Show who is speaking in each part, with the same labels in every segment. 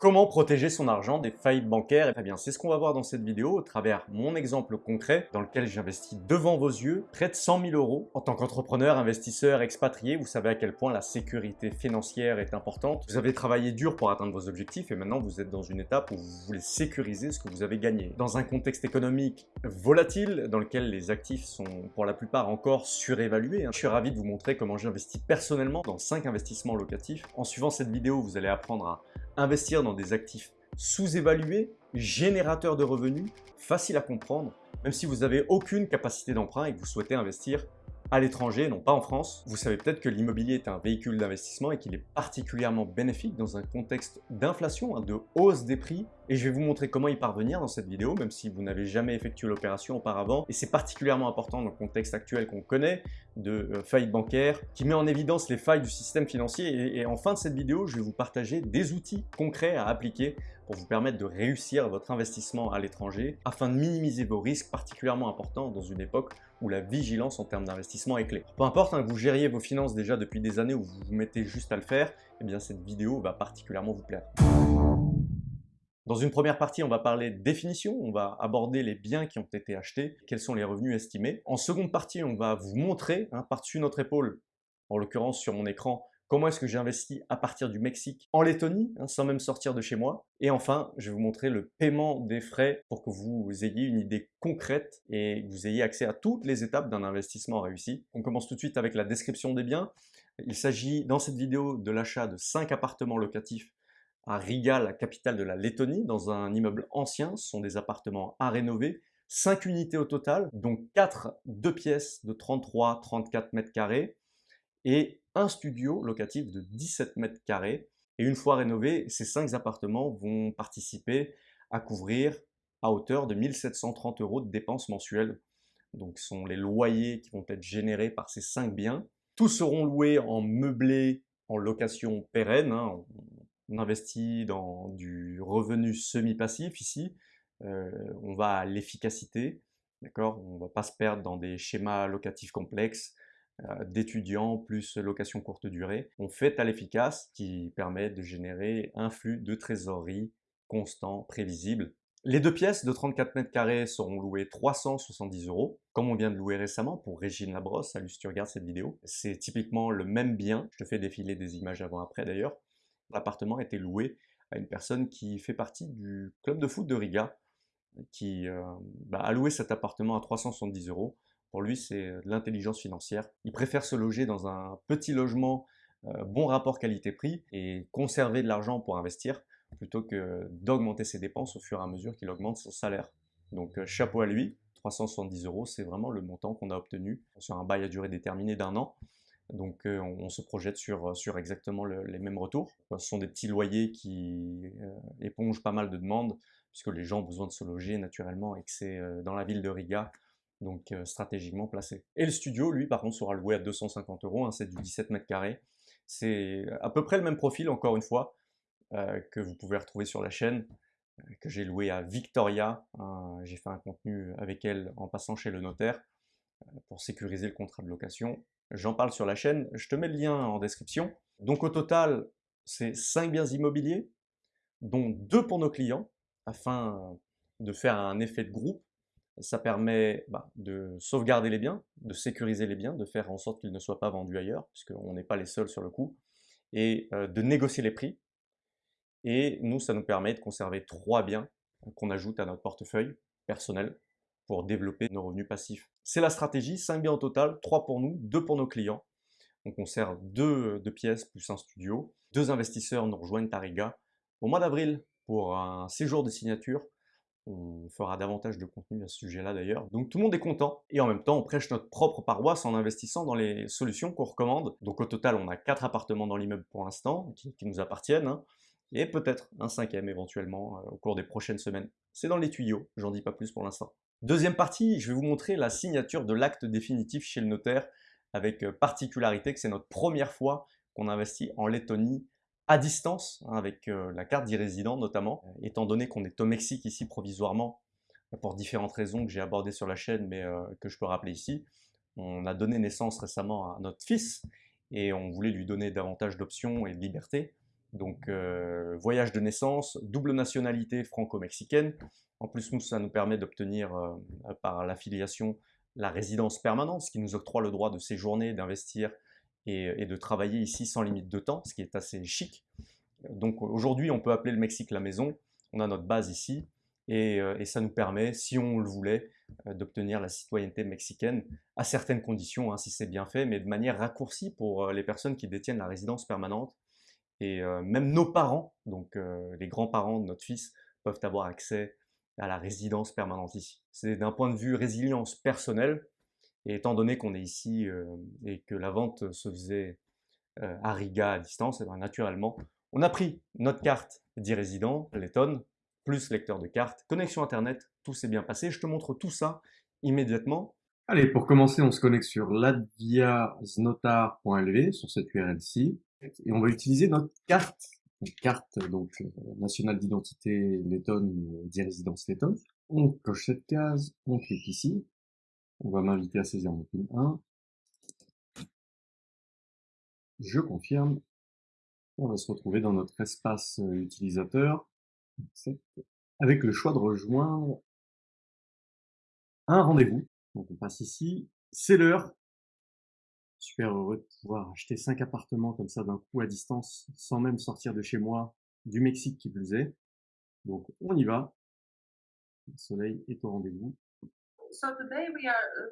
Speaker 1: Comment protéger son argent des faillites bancaires Eh bien, c'est ce qu'on va voir dans cette vidéo au travers mon exemple concret dans lequel j'investis devant vos yeux près de 100 000 euros. En tant qu'entrepreneur, investisseur, expatrié, vous savez à quel point la sécurité financière est importante. Vous avez travaillé dur pour atteindre vos objectifs et maintenant vous êtes dans une étape où vous voulez sécuriser ce que vous avez gagné. Dans un contexte économique volatile dans lequel les actifs sont pour la plupart encore surévalués, hein, je suis ravi de vous montrer comment j'investis personnellement dans 5 investissements locatifs. En suivant cette vidéo, vous allez apprendre à investir dans des actifs sous-évalués, générateurs de revenus, faciles à comprendre, même si vous n'avez aucune capacité d'emprunt et que vous souhaitez investir à l'étranger, non pas en France. Vous savez peut-être que l'immobilier est un véhicule d'investissement et qu'il est particulièrement bénéfique dans un contexte d'inflation, hein, de hausse des prix. Et je vais vous montrer comment y parvenir dans cette vidéo, même si vous n'avez jamais effectué l'opération auparavant. Et c'est particulièrement important dans le contexte actuel qu'on connaît de euh, faillite bancaire, qui met en évidence les failles du système financier. Et, et en fin de cette vidéo, je vais vous partager des outils concrets à appliquer pour vous permettre de réussir votre investissement à l'étranger afin de minimiser vos risques particulièrement importants dans une époque où la vigilance en termes d'investissement est clé. Peu importe hein, que vous gériez vos finances déjà depuis des années ou vous vous mettez juste à le faire, eh bien cette vidéo va particulièrement vous plaire. Dans une première partie, on va parler définition, on va aborder les biens qui ont été achetés, quels sont les revenus estimés. En seconde partie, on va vous montrer, hein, par-dessus notre épaule, en l'occurrence sur mon écran, comment est-ce que j'ai investi à partir du Mexique en Lettonie, hein, sans même sortir de chez moi. Et enfin, je vais vous montrer le paiement des frais pour que vous ayez une idée concrète et que vous ayez accès à toutes les étapes d'un investissement réussi. On commence tout de suite avec la description des biens. Il s'agit dans cette vidéo de l'achat de 5 appartements locatifs à Riga, la capitale de la Lettonie, dans un immeuble ancien. Ce sont des appartements à rénover. 5 unités au total, dont 4 deux pièces de 33-34 mètres carrés et un studio locatif de 17 mètres carrés. Et une fois rénovés, ces cinq appartements vont participer à couvrir à hauteur de 1730 euros de dépenses mensuelles. Donc ce sont les loyers qui vont être générés par ces cinq biens. Tous seront loués en meublé, en location pérenne. Hein. On investit dans du revenu semi-passif ici. Euh, on va à l'efficacité. D'accord? On ne va pas se perdre dans des schémas locatifs complexes. Euh, d'étudiants plus location courte durée, on fait à l'efficace qui permet de générer un flux de trésorerie constant, prévisible. Les deux pièces de 34 mètres carrés seront louées 370 euros, comme on vient de louer récemment pour Régine Labrosse, salut si tu regardes cette vidéo. C'est typiquement le même bien, je te fais défiler des images avant-après d'ailleurs. L'appartement a été loué à une personne qui fait partie du club de foot de Riga, qui euh, bah, a loué cet appartement à 370 euros pour lui, c'est euh, l'intelligence financière. Il préfère se loger dans un petit logement, euh, bon rapport qualité-prix, et conserver de l'argent pour investir, plutôt que d'augmenter ses dépenses au fur et à mesure qu'il augmente son salaire. Donc euh, chapeau à lui, 370 euros, c'est vraiment le montant qu'on a obtenu sur un bail à durée déterminée d'un an. Donc on, se projette sur, sur exactement les mêmes retours. Ce sont des petits loyers qui épongent pas mal de demandes, puisque les gens ont besoin de se loger naturellement et que c'est dans la ville de Riga donc euh, stratégiquement placé. Et le studio, lui, par contre, sera loué à 250 euros, hein, c'est du 17 mètres carrés. C'est à peu près le même profil, encore une fois, euh, que vous pouvez retrouver sur la chaîne, euh, que j'ai loué à Victoria. Hein. j'ai fait un contenu avec elle en passant chez le notaire pour sécuriser le contrat de location. J'en parle sur la chaîne, je te mets le lien en description. Donc au total, c'est 5 biens immobiliers, dont 2 pour nos clients, afin de faire un effet de groupe ça permet bah, de sauvegarder les biens, de sécuriser les biens, de faire en sorte qu'ils ne soient pas vendus ailleurs, puisqu'on n'est pas les seuls sur le coup, et euh, de négocier les prix. Et nous, ça nous permet de conserver trois biens qu'on ajoute à notre portefeuille personnel pour développer nos revenus passifs. C'est la stratégie, 5 biens au total, 3 pour nous, 2 pour nos clients. On conserve deux, deux pièces plus un studio. Deux investisseurs nous rejoignent à Riga au mois d'avril pour un séjour de signature on fera davantage de contenu à ce sujet-là d'ailleurs. Donc tout le monde est content et en même temps on prêche notre propre paroisse en investissant dans les solutions qu'on recommande. Donc au total on a quatre appartements dans l'immeuble pour l'instant qui, nous appartiennent hein, et peut-être un cinquième éventuellement euh, au cours des prochaines semaines. C'est dans les tuyaux, j'en dis pas plus pour l'instant. Deuxième partie, je vais vous montrer la signature de l'acte définitif chez le notaire avec euh, particularité que c'est notre première fois qu'on investit en Lettonie à distance, hein, avec euh, la carte d'e-résident notamment, euh, étant donné qu'on est au Mexique ici provisoirement, pour différentes raisons que j'ai abordées sur la chaîne, mais euh, que je peux rappeler ici. On a donné naissance récemment à notre fils, et on voulait lui donner davantage d'options et de liberté. Donc voyage de naissance, double nationalité franco-mexicaine. En plus, nous, ça nous permet d'obtenir par l'affiliation la résidence permanente, ce qui nous octroie le droit de séjourner, d'investir et, de travailler ici sans limite de temps, ce qui est assez chic. Donc aujourd'hui, on peut appeler le Mexique la maison. On a notre base ici et, et ça nous permet, si on le voulait, d'obtenir la citoyenneté mexicaine à certaines conditions, hein, si c'est bien fait, mais de manière raccourcie pour les personnes qui détiennent la résidence permanente. Et même nos parents, donc les grands-parents de notre fils, peuvent avoir accès à la résidence permanente ici. C'est d'un point de vue résilience personnelle, et étant donné qu'on est ici et que la vente se faisait à Riga à distance, eh bien naturellement, on a pris notre carte d'e-résident, Letton, plus lecteur de carte, connexion internet, tout s'est bien passé. Je te montre tout ça immédiatement.
Speaker 2: Allez, pour commencer, on se connecte sur latviasnotar.lv, sur cette URL-ci, et on va utiliser notre carte, une carte donc euh, nationale d'identité Letton, d'e-résidence Letton. On coche cette case, on clique ici, on va m'inviter à saisir mon PIN 1. Je confirme. On va se retrouver dans notre espace euh, utilisateur avec le choix de rejoindre un rendez-vous. Donc on passe ici. C'est l'heure. Super heureux de pouvoir acheter 5 appartements comme ça d'un coup à distance sans même sortir de chez moi, du Mexique qui plus est. Donc on y va. Le soleil est au rendez-vous.
Speaker 3: So today we are uh,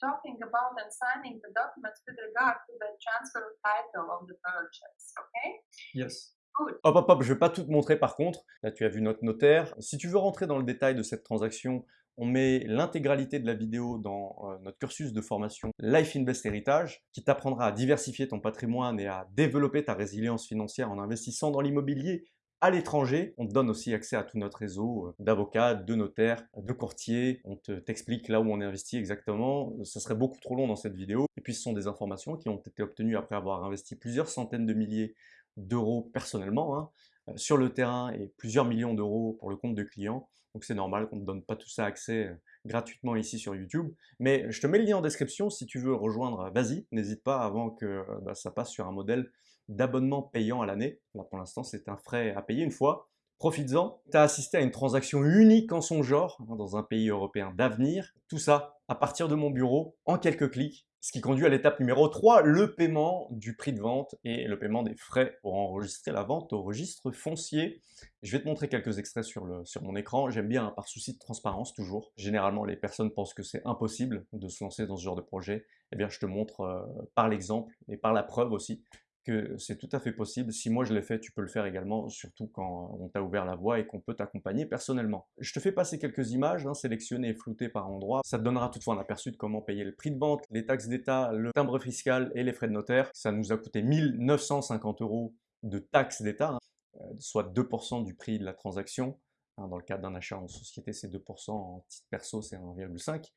Speaker 3: talking about and signing the documents with regard to the transfer of title of the purchase, okay?
Speaker 2: Yes.
Speaker 1: Hop, hop, hop, je vais pas tout te montrer par contre. Là, tu as vu notre notaire. Si tu veux rentrer dans le détail de cette transaction, on met l'intégralité de la vidéo dans euh, notre cursus de formation Life Invest Heritage qui t'apprendra à diversifier ton patrimoine et à développer ta résilience financière en investissant dans l'immobilier à l'étranger. On te donne aussi accès à tout notre réseau euh, d'avocats, de notaires, de courtiers. On t'explique là où on investit exactement. Ce serait beaucoup trop long dans cette vidéo. Et puis ce sont des informations qui ont été obtenues après avoir investi plusieurs centaines de milliers d'euros personnellement hein, euh, sur le terrain et plusieurs millions d'euros pour le compte de clients. Donc c'est normal qu'on ne donne pas tout ça accès euh, gratuitement ici sur YouTube. Mais je te mets le lien en description si tu veux rejoindre, vas-y, n'hésite pas avant que bah, ça passe sur un modèle d'abonnement payant à l'année. Là, pour l'instant, c'est un frais à payer une fois. Profites-en. Tu as assisté à une transaction unique en son genre hein, dans un pays européen d'avenir. Tout ça à partir de mon bureau en quelques clics. Ce qui conduit à l'étape numéro 3, le paiement du prix de vente et le paiement des frais pour enregistrer la vente au registre foncier. Je vais te montrer quelques extraits sur, le, sur mon écran. J'aime bien, par souci de transparence toujours. Généralement, les personnes pensent que c'est impossible de se lancer dans ce genre de projet. Eh bien, je te montre euh, par l'exemple et par la preuve aussi que c'est tout à fait possible. Si moi je l'ai fait, tu peux le faire également, surtout quand on t'a ouvert la voie et qu'on peut t'accompagner personnellement. Je te fais passer quelques images, hein, sélectionnées et floutées par endroit. Ça te donnera toutefois un aperçu de comment payer le prix de vente, les taxes d'État, le timbre fiscal et les frais de notaire. Ça nous a coûté 1950 euros de taxes d'État, hein, euh, soit 2% du prix de la transaction. Hein, dans le cadre d'un achat en société, c'est 2%, en titre perso, c'est 1,5%.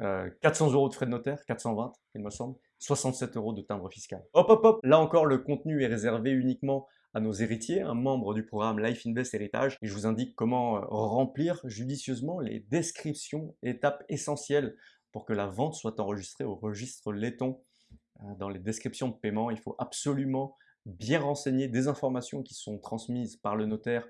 Speaker 1: 400 euh, euros de frais de notaire, 420 il me semble, 67 euros de timbre fiscal. Hop hop hop, là encore le contenu est réservé uniquement à nos héritiers, un membre du programme Life Invest Héritage, et je vous indique comment euh, remplir judicieusement les descriptions, étapes essentielles pour que la vente soit enregistrée au registre laiton. Euh, dans les descriptions de paiement, il faut absolument bien renseigner des informations qui sont transmises par le notaire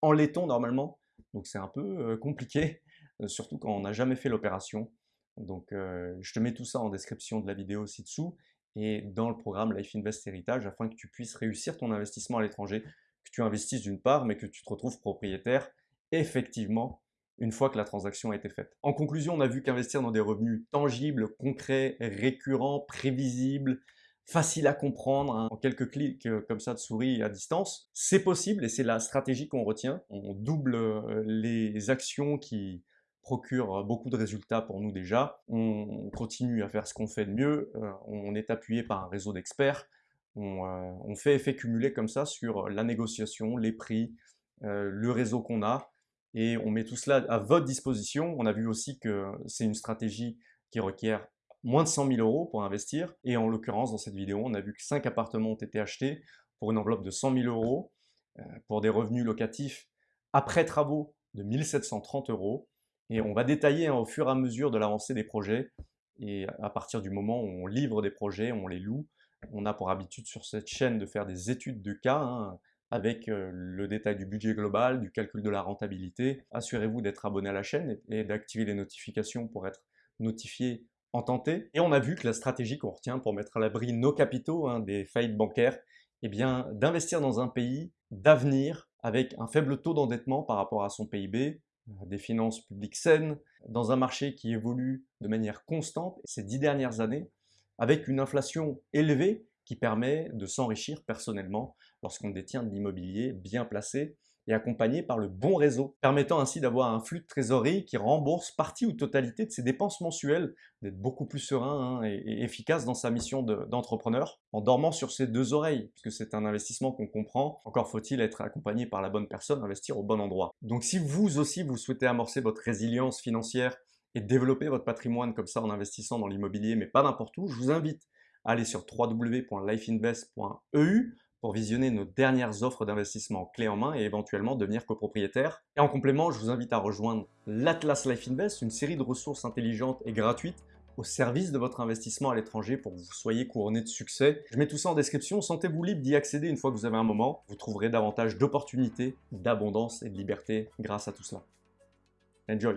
Speaker 1: en laiton normalement, donc c'est un peu compliqué, surtout quand on n'a jamais fait l'opération. Donc, je te mets tout ça en description de la vidéo ci-dessous et dans le programme Life Invest Héritage afin que tu puisses réussir ton investissement à l'étranger, que tu investisses d'une part, mais que tu te retrouves propriétaire effectivement une fois que la transaction a été faite. En conclusion, on a vu qu'investir dans des revenus tangibles, concrets, récurrents, prévisibles, faciles à comprendre, hein, en quelques clics comme ça de souris à distance, c'est possible et c'est la stratégie qu'on retient. On double les actions qui procure beaucoup de résultats pour nous déjà. On continue à faire ce qu'on fait de mieux, euh, on est appuyé par un réseau d'experts, on, euh, fait effet cumulé comme ça sur la négociation, les prix, euh, le réseau qu'on a, et on met tout cela à votre disposition. On a vu aussi que c'est une stratégie qui requiert moins de 100 000 euros pour investir, et en l'occurrence dans cette vidéo, on a vu que 5 appartements ont été achetés pour une enveloppe de 100 000 euros, pour des revenus locatifs après travaux de 1730 euros, et on va détailler hein, au fur et à mesure de l'avancée des projets. Et à partir du moment où on livre des projets, on les loue, on a pour habitude sur cette chaîne de faire des études de cas, hein, avec euh, le détail du budget global, du calcul de la rentabilité. Assurez-vous d'être abonné à la chaîne et d'activer les notifications pour être notifié en temps T. Et on a vu que la stratégie qu'on retient pour mettre à l'abri nos capitaux hein, des faillites bancaires, eh bien d'investir dans un pays d'avenir avec un faible taux d'endettement par rapport à son PIB, des finances publiques saines, dans un marché qui évolue de manière constante ces dix dernières années, avec une inflation élevée qui permet de s'enrichir personnellement lorsqu'on détient de l'immobilier bien placé et accompagné par le bon réseau, permettant ainsi d'avoir un flux de trésorerie qui rembourse partie ou totalité de ses dépenses mensuelles, d'être beaucoup plus serein hein, et, efficace dans sa mission d'entrepreneur, en dormant sur ses deux oreilles, puisque c'est un investissement qu'on comprend, encore faut-il être accompagné par la bonne personne, investir au bon endroit. Donc si vous aussi vous souhaitez amorcer votre résilience financière et développer votre patrimoine comme ça en investissant dans l'immobilier, mais pas n'importe où, je vous invite à aller sur www.lifeinvest.eu pour visionner nos dernières offres d'investissement clé en main et éventuellement devenir copropriétaire. Et en complément, je vous invite à rejoindre l'Atlas Life Invest, une série de ressources intelligentes et gratuites au service de votre investissement à l'étranger pour que vous soyez couronné de succès. Je mets tout ça en description, sentez-vous libre d'y accéder une fois que vous avez un moment. Vous trouverez davantage d'opportunités, d'abondance et de liberté grâce à tout cela. Enjoy